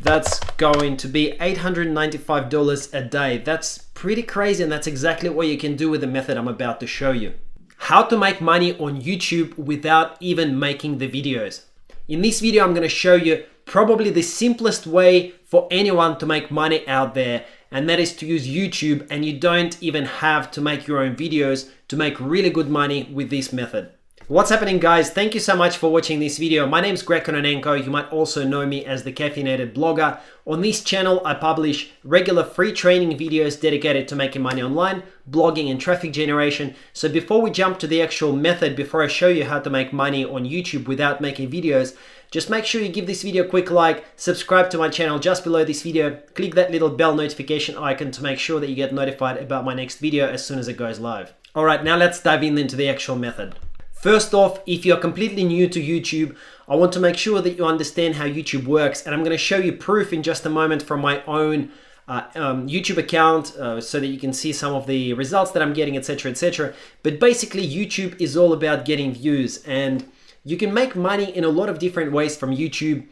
that's going to be $895 a day. That's pretty crazy and that's exactly what you can do with the method I'm about to show you. How to make money on YouTube without even making the videos. In this video, I'm gonna show you probably the simplest way for anyone to make money out there and that is to use YouTube and you don't even have to make your own videos to make really good money with this method. What's happening guys? Thank you so much for watching this video. My name is Greg Kononenko. You might also know me as the Caffeinated Blogger. On this channel, I publish regular free training videos dedicated to making money online, blogging and traffic generation. So before we jump to the actual method, before I show you how to make money on YouTube without making videos, just make sure you give this video a quick like, subscribe to my channel just below this video, click that little bell notification icon to make sure that you get notified about my next video as soon as it goes live. Alright, now let's dive in into the actual method. First off, if you're completely new to YouTube, I want to make sure that you understand how YouTube works and I'm going to show you proof in just a moment from my own uh, um, YouTube account uh, so that you can see some of the results that I'm getting, etc, etc. But basically YouTube is all about getting views and you can make money in a lot of different ways from YouTube,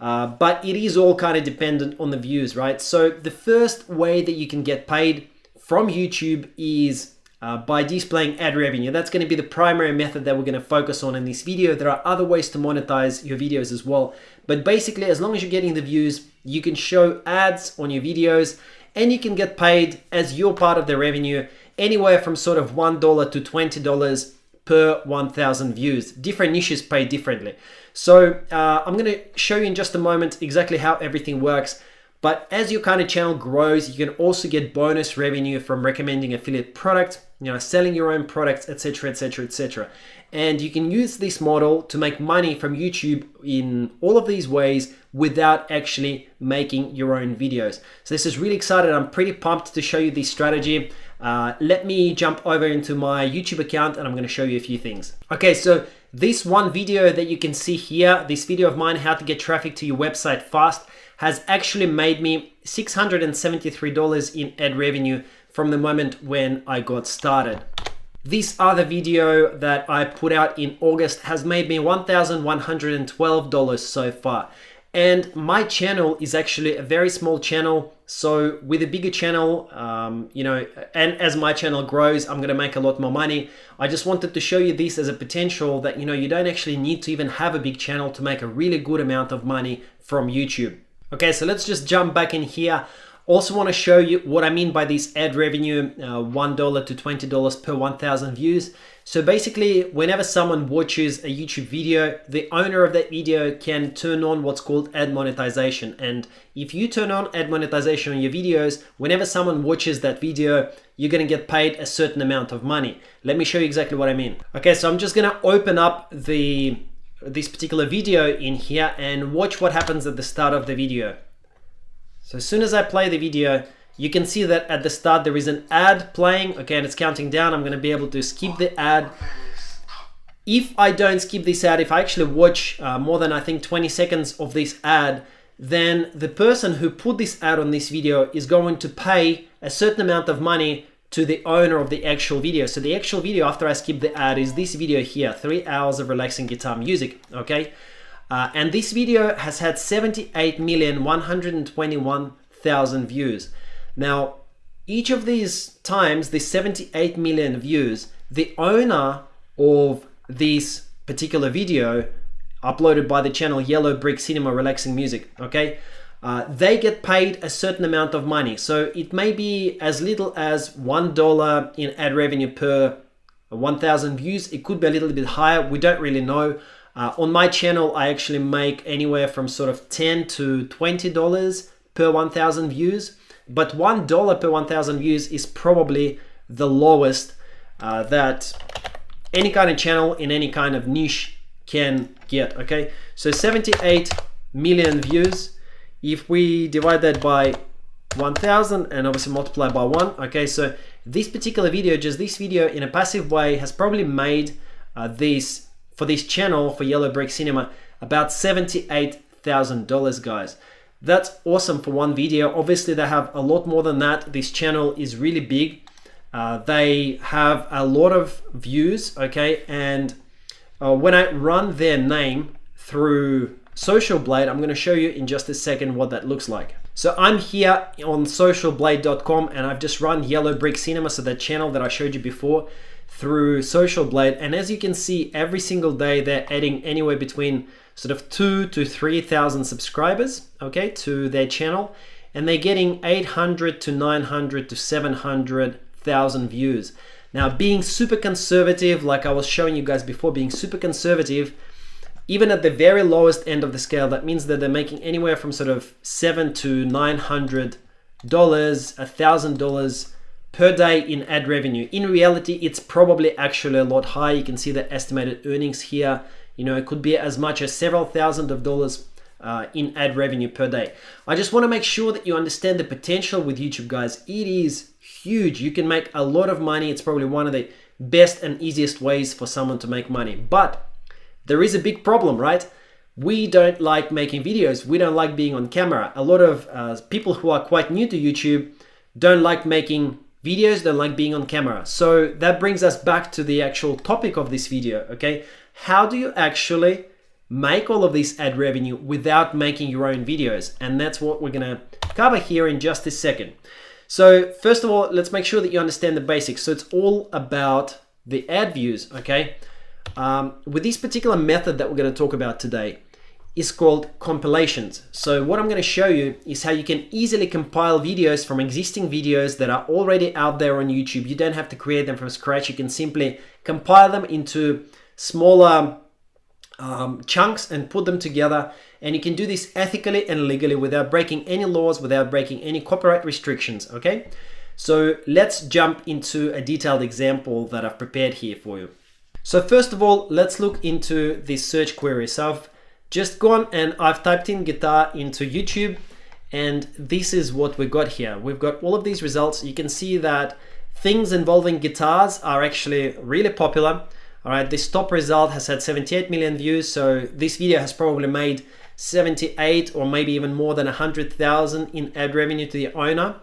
uh, but it is all kind of dependent on the views, right? So the first way that you can get paid from YouTube is uh, by displaying ad revenue. That's going to be the primary method that we're going to focus on in this video. There are other ways to monetize your videos as well. But basically, as long as you're getting the views, you can show ads on your videos and you can get paid as your part of the revenue anywhere from sort of $1 to $20 per 1000 views. Different niches pay differently. So uh, I'm going to show you in just a moment exactly how everything works. But as your kind of channel grows, you can also get bonus revenue from recommending affiliate product, you know, selling your own products, etc., etc., etc. And you can use this model to make money from YouTube in all of these ways without actually making your own videos. So this is really exciting. I'm pretty pumped to show you this strategy. Uh, let me jump over into my YouTube account and I'm going to show you a few things. Okay, so this one video that you can see here, this video of mine, how to get traffic to your website fast, has actually made me $673 in ad revenue from the moment when I got started. This other video that I put out in August has made me $1,112 so far. And my channel is actually a very small channel. So with a bigger channel, um, you know, and as my channel grows, I'm going to make a lot more money. I just wanted to show you this as a potential that, you know, you don't actually need to even have a big channel to make a really good amount of money from YouTube. Okay, so let's just jump back in here. Also want to show you what I mean by this ad revenue, uh, $1 to $20 per 1,000 views. So basically, whenever someone watches a YouTube video, the owner of that video can turn on what's called ad monetization. And if you turn on ad monetization on your videos, whenever someone watches that video, you're going to get paid a certain amount of money. Let me show you exactly what I mean. Okay, so I'm just going to open up the this particular video in here and watch what happens at the start of the video. So as soon as I play the video, you can see that at the start there is an ad playing. Okay, and it's counting down. I'm to be able to skip the ad. If I don't skip this ad, if I actually watch uh, more than I think 20 seconds of this ad, then the person who put this ad on this video is going to pay a certain amount of money to the owner of the actual video. So the actual video after I skip the ad is this video here, three hours of relaxing guitar music, okay? Uh, and this video has had 78,121,000 views. Now, each of these times, the 78 million views, the owner of this particular video uploaded by the channel Yellow Brick Cinema Relaxing Music, okay? Uh, they get paid a certain amount of money. So it may be as little as $1 in ad revenue per 1,000 views. It could be a little bit higher. We don't really know. Uh, on my channel, I actually make anywhere from sort of 10 to $20 per 1,000 views. But $1 per 1,000 views is probably the lowest uh, that any kind of channel in any kind of niche can get, okay? So 78 million views. If we divide that by 1000 and obviously multiply by one, okay? So this particular video, just this video in a passive way has probably made uh, this for this channel for Yellow Brick Cinema about $78,000 guys. That's awesome for one video. Obviously they have a lot more than that. This channel is really big. Uh, they have a lot of views, okay? And uh, when I run their name through Social Blade, I'm going to show you in just a second what that looks like. So I'm here on socialblade.com and I've just run Yellow Brick Cinema, so that channel that I showed you before through Social Blade. And as you can see, every single day they're adding anywhere between sort of two to 3,000 subscribers, okay, to their channel. And they're getting 800 to 900 to 700,000 views. Now, being super conservative, like I was showing you guys before, being super conservative, even at the very lowest end of the scale, that means that they're making anywhere from sort of seven to nine hundred dollars, a thousand dollars per day in ad revenue. In reality, it's probably actually a lot higher. You can see the estimated earnings here. You know, it could be as much as several thousand of dollars uh, in ad revenue per day. I just want to make sure that you understand the potential with YouTube, guys. It is huge. You can make a lot of money. It's probably one of the best and easiest ways for someone to make money. But there is a big problem, right? We don't like making videos. We don't like being on camera. A lot of uh, people who are quite new to YouTube don't like making videos, don't like being on camera. So that brings us back to the actual topic of this video, okay? How do you actually make all of this ad revenue without making your own videos? And that's what we're gonna cover here in just a second. So first of all, let's make sure that you understand the basics. So it's all about the ad views, okay? um, with this particular method that we're to talk about today is called compilations. So what I'm going to show you is how you can easily compile videos from existing videos that are already out there on YouTube. You don't have to create them from scratch. You can simply compile them into smaller um, chunks and put them together. And you can do this ethically and legally without breaking any laws, without breaking any copyright restrictions, okay? So let's jump into a detailed example that I've prepared here for you. So first of all, let's look into this search query. So I've just gone and I've typed in guitar into YouTube and this is what we got here. We've got all of these results. You can see that things involving guitars are actually really popular. All right, this top result has had 78 million views. So this video has probably made 78 or maybe even more than 100,000 in ad revenue to the owner.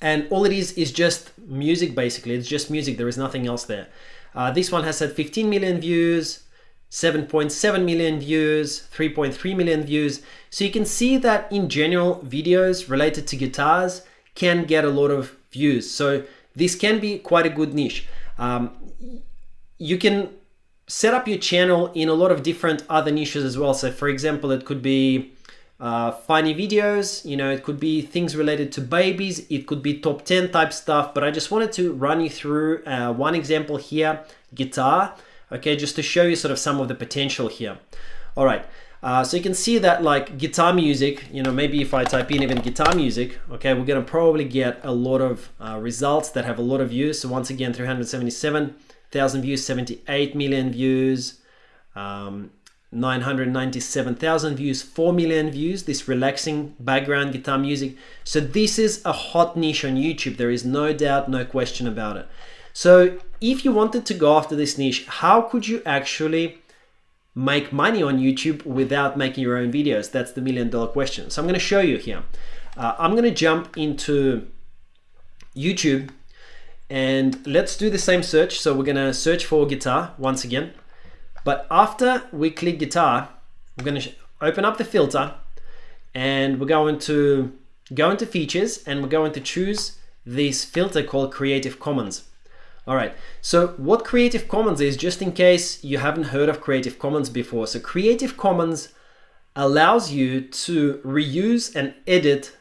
And all it is is just music basically. It's just music. There is nothing else there. Uh, this one has had 15 million views, 7.7 million views, 3.3 million views. So you can see that in general, videos related to guitars can get a lot of views. So this can be quite a good niche. Um, you can set up your channel in a lot of different other niches as well. So for example, it could be uh, funny videos, you know, it could be things related to babies, it could be top 10 type stuff, but I just wanted to run you through uh, one example here, guitar, okay, just to show you sort of some of the potential here. All right, uh, so you can see that like guitar music, you know, maybe if I type in even guitar music, okay, we're gonna probably get a lot of uh, results that have a lot of views. So once again, 377,000 views, 78 million views, um, 997,000 views, 4 million views, this relaxing background guitar music. So this is a hot niche on YouTube. There is no doubt, no question about it. So if you wanted to go after this niche, how could you actually make money on YouTube without making your own videos? That's the million dollar question. So I'm going to show you here. Uh, I'm going to jump into YouTube and let's do the same search. So we're going to search for guitar once again. But after we click guitar, we're going to open up the filter and we're going to go into features and we're going to choose this filter called Creative Commons. All right, so what Creative Commons is, just in case you haven't heard of Creative Commons before. So Creative Commons allows you to reuse and edit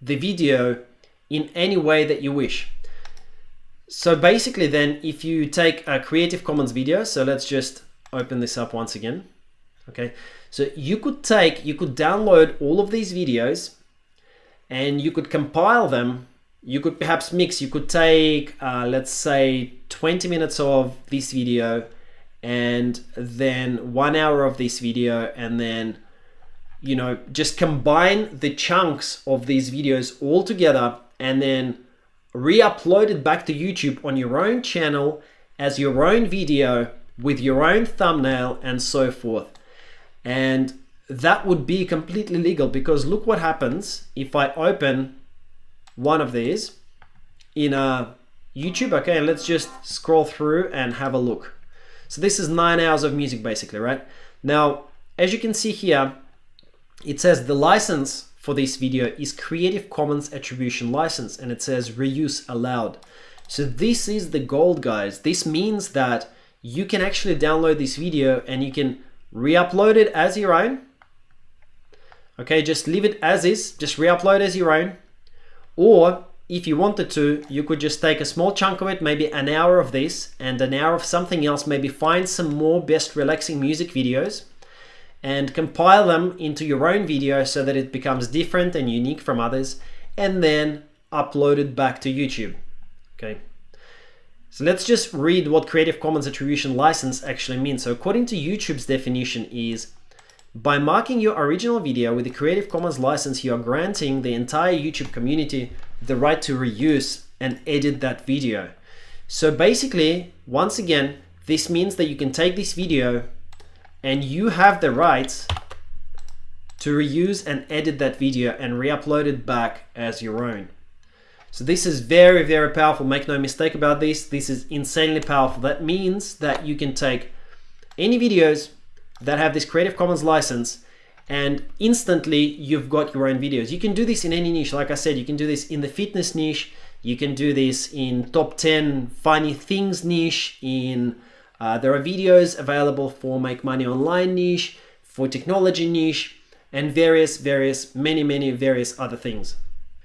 the video in any way that you wish. So basically then, if you take a Creative Commons video, so let's just open this up once again. Okay, so you could take, you could download all of these videos and you could compile them. You could perhaps mix, you could take, uh, let's say 20 minutes of this video and then one hour of this video and then you know just combine the chunks of these videos all together and then re-upload it back to YouTube on your own channel as your own video with your own thumbnail and so forth. And that would be completely legal because look what happens if I open one of these in a YouTube. Okay, let's just scroll through and have a look. So this is nine hours of music basically, right? Now, as you can see here, it says the license for this video is Creative Commons Attribution License and it says reuse allowed. So this is the gold guys. This means that you can actually download this video and you can re-upload it as your own. Okay, just leave it as is, just re-upload as your own. Or if you wanted to, you could just take a small chunk of it, maybe an hour of this and an hour of something else, maybe find some more best relaxing music videos and compile them into your own video so that it becomes different and unique from others and then upload it back to YouTube. Okay. So let's just read what Creative Commons Attribution License actually means. So according to YouTube's definition is by marking your original video with the Creative Commons license, you are granting the entire YouTube community the right to reuse and edit that video. So basically, once again, this means that you can take this video and you have the rights to reuse and edit that video and re-upload it back as your own. So this is very, very powerful. Make no mistake about this. This is insanely powerful. That means that you can take any videos that have this Creative Commons license and instantly you've got your own videos. You can do this in any niche. Like I said, you can do this in the fitness niche. You can do this in top 10 funny things niche. In uh, There are videos available for make money online niche, for technology niche, and various, various, many, many various other things.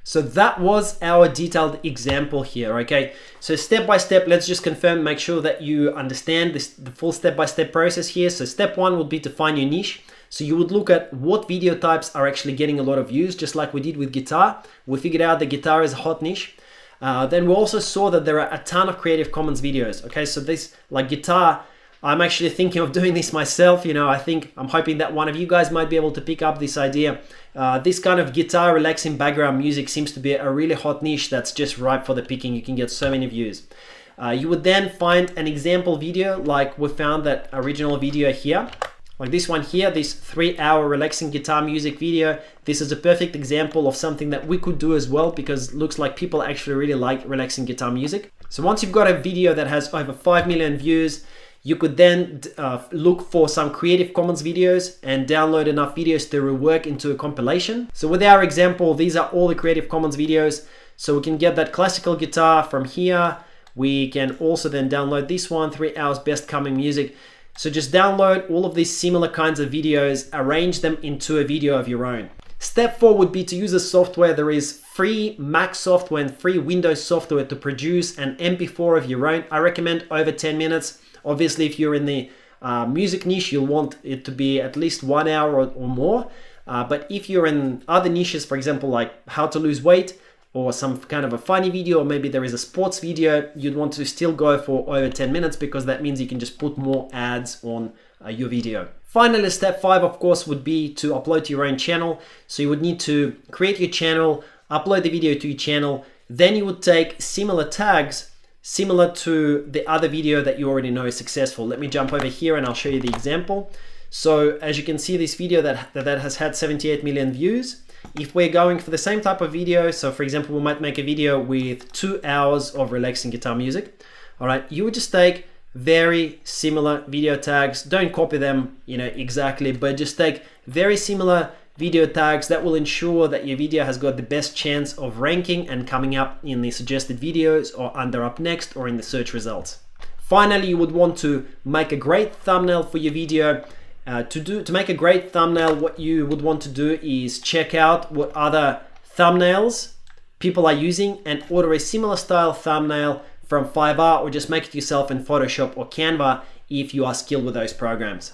So that was our detailed example here, okay? So step by step, let's just confirm, make sure that you understand this, the full step-by-step -step process here. So step one would be to find your niche. So you would look at what video types are actually getting a lot of views, just like we did with guitar. We figured out that guitar is a hot niche. Uh, then we also saw that there are a ton of Creative Commons videos, okay? So this, like guitar, I'm actually thinking of doing this myself. You know, I think I'm hoping that one of you guys might be able to pick up this idea. Uh, this kind of guitar relaxing background music seems to be a really hot niche that's just ripe for the picking. You can get so many views. Uh, you would then find an example video like we found that original video here. Like this one here, this three hour relaxing guitar music video. This is a perfect example of something that we could do as well because it looks like people actually really like relaxing guitar music. So once you've got a video that has over 5 million views, you could then uh, look for some Creative Commons videos and download enough videos to rework into a compilation. So with our example, these are all the Creative Commons videos. So we can get that classical guitar from here. We can also then download this one, three hours best coming music. So just download all of these similar kinds of videos, arrange them into a video of your own. Step four would be to use a software. There is free Mac software and free Windows software to produce an MP4 of your own. I recommend over 10 minutes. Obviously, if you're in the uh, music niche, you'll want it to be at least one hour or, or more. Uh, but if you're in other niches, for example, like how to lose weight or some kind of a funny video, or maybe there is a sports video, you'd want to still go for over 10 minutes because that means you can just put more ads on uh, your video. Finally, step five, of course, would be to upload to your own channel. So you would need to create your channel, upload the video to your channel, then you would take similar tags similar to the other video that you already know is successful. Let me jump over here and I'll show you the example. So as you can see, this video that, that, has had 78 million views, if we're going for the same type of video, so for example, we might make a video with two hours of relaxing guitar music. All right, you would just take very similar video tags. Don't copy them, you know, exactly, but just take very similar video tags that will ensure that your video has got the best chance of ranking and coming up in the suggested videos or under up next or in the search results. Finally, you would want to make a great thumbnail for your video. Uh, to do to make a great thumbnail, what you would want to do is check out what other thumbnails people are using and order a similar style thumbnail from Fiverr or just make it yourself in Photoshop or Canva if you are skilled with those programs.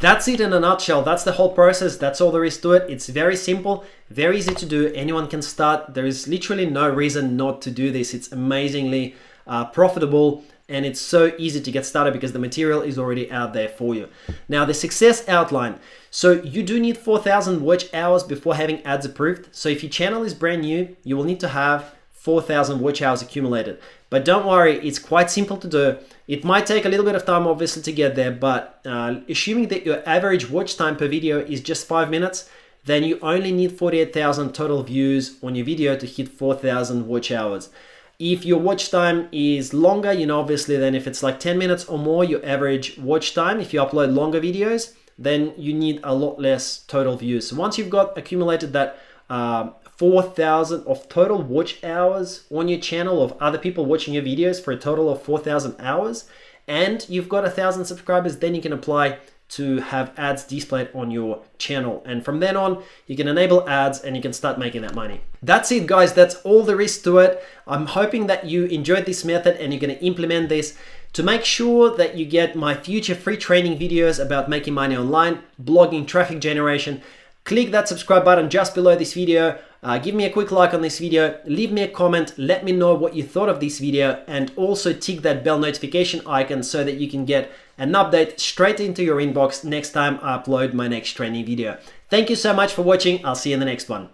That's it in a nutshell. That's the whole process. That's all there is to it. It's very simple, very easy to do. Anyone can start. There is literally no reason not to do this. It's amazingly uh, profitable and it's so easy to get started because the material is already out there for you. Now the success outline. So you do need 4,000 watch hours before having ads approved. So if your channel is brand new, you will need to have 4,000 watch hours accumulated. But don't worry, it's quite simple to do. It might take a little bit of time obviously to get there, but uh, assuming that your average watch time per video is just five minutes, then you only need 48,000 total views on your video to hit 4,000 watch hours. If your watch time is longer, you know, obviously then if it's like 10 minutes or more, your average watch time, if you upload longer videos, then you need a lot less total views. So once you've got accumulated that uh, 4,000 of total watch hours on your channel of other people watching your videos for a total of 4,000 hours, and you've got a thousand subscribers, then you can apply to have ads displayed on your channel. And from then on, you can enable ads and you can start making that money. That's it, guys. That's all there is to it. I'm hoping that you enjoyed this method and you're going to implement this. To make sure that you get my future free training videos about making money online, blogging, traffic generation, click that subscribe button just below this video. Uh, give me a quick like on this video, leave me a comment, let me know what you thought of this video, and also tick that bell notification icon so that you can get an update straight into your inbox next time I upload my next training video. Thank you so much for watching. I'll see you in the next one.